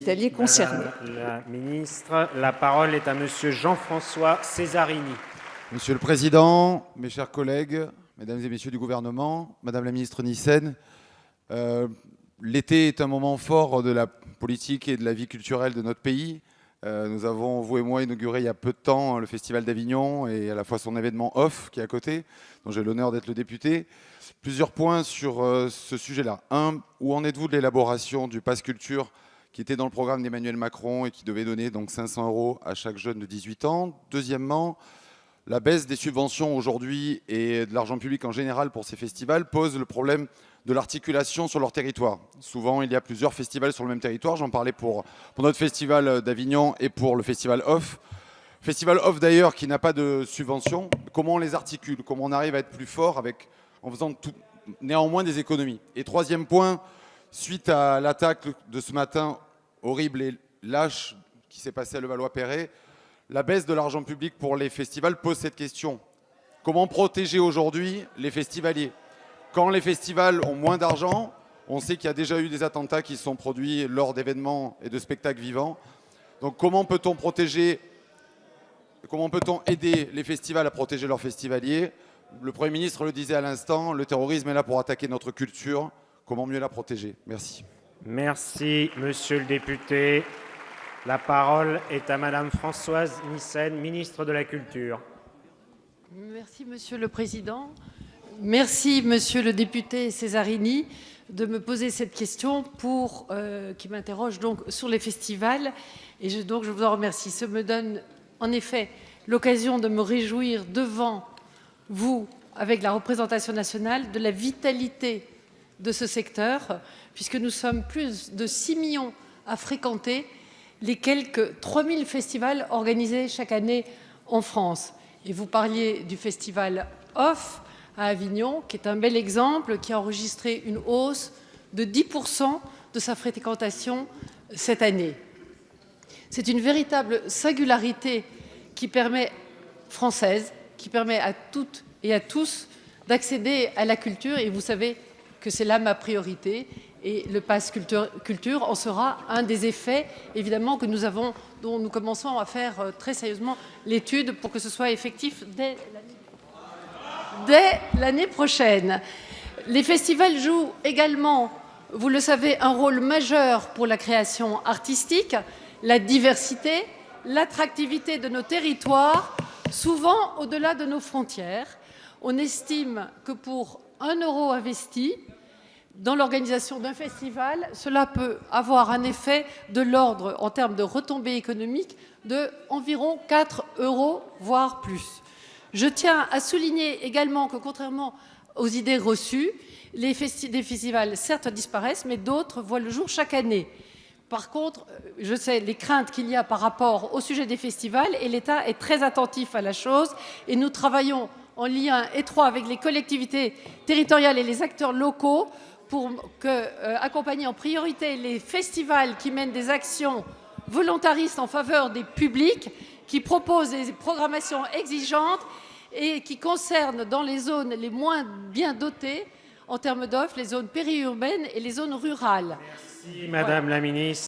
hospitaliers concernés. Madame la ministre, la parole est à monsieur Jean-François Césarini. Monsieur le président, mes chers collègues, mesdames et messieurs du gouvernement, madame la ministre Nyssen, euh, l'été est un moment fort de la politique et de la vie culturelle de notre pays. Euh, nous avons, vous et moi, inauguré il y a peu de temps le Festival d'Avignon et à la fois son événement off qui est à côté, dont j'ai l'honneur d'être le député. Plusieurs points sur euh, ce sujet-là. Un, où en êtes-vous de l'élaboration du Pass Culture qui était dans le programme d'Emmanuel Macron et qui devait donner donc 500 euros à chaque jeune de 18 ans Deuxièmement, la baisse des subventions aujourd'hui et de l'argent public en général pour ces festivals pose le problème de l'articulation sur leur territoire. Souvent, il y a plusieurs festivals sur le même territoire. J'en parlais pour, notre festival d'Avignon et pour le festival Off. Festival Off d'ailleurs qui n'a pas de subvention. Comment on les articule? Comment on arrive à être plus fort en faisant néanmoins des économies? Et troisième point, suite à l'attaque de ce matin horrible et lâche qui s'est passé à Levallois-Perret, la baisse de l'argent public pour les festivals pose cette question. Comment protéger aujourd'hui les festivaliers? Quand les festivals ont moins d'argent, on sait qu'il y a déjà eu des attentats qui sont produits lors d'événements et de spectacles vivants. Donc comment peut-on protéger, comment peut-on aider les festivals à protéger leurs festivaliers? Le Premier ministre le disait à l'instant, le terrorisme est là pour attaquer notre culture. Comment mieux la protéger? Merci. Merci, monsieur le député. La parole est à madame Françoise Nyssen, ministre de la Culture. Merci, monsieur le président. Merci, monsieur le député Césarini, de me poser cette question pour, euh, qui m'interroge donc sur les festivals. Et je, donc, je vous en remercie. Ça me donne en effet l'occasion de me réjouir devant vous, avec la représentation nationale, de la vitalité de ce secteur, puisque nous sommes plus de 6 millions à fréquenter les quelques 3000 festivals organisés chaque année en France. Et vous parliez du festival OFF, à Avignon, qui est un bel exemple, qui a enregistré une hausse de 10% de sa fréquentation cette année. C'est une véritable singularité qui permet, française, qui permet à toutes et à tous d'accéder à la culture. Et vous savez que c'est là ma priorité. Et le pass culture, culture, en sera un des effets, évidemment, que nous avons, dont nous commençons à faire euh, très sérieusement l'étude pour que ce soit effectif dès l'année dès l'année prochaine. Les festivals jouent également, vous le savez, un rôle majeur pour la création artistique, la diversité, l'attractivité de nos territoires, souvent au-delà de nos frontières. On estime que pour un euro investi dans l'organisation d'un festival, cela peut avoir un effet de l'ordre, en termes de retombées économiques, de environ 4 euros, voire plus. Je tiens à souligner également que contrairement aux idées reçues, les festivals certes disparaissent, mais d'autres voient le jour chaque année. Par contre, je sais les craintes qu'il y a par rapport au sujet des festivals et l'État est très attentif à la chose et nous travaillons en lien étroit avec les collectivités territoriales et les acteurs locaux pour euh, accompagner en priorité les festivals qui mènent des actions volontaristes en faveur des publics qui propose des programmations exigeantes et qui concernent dans les zones les moins bien dotées en termes d'offres, les zones périurbaines et les zones rurales. Merci Madame la Ministre.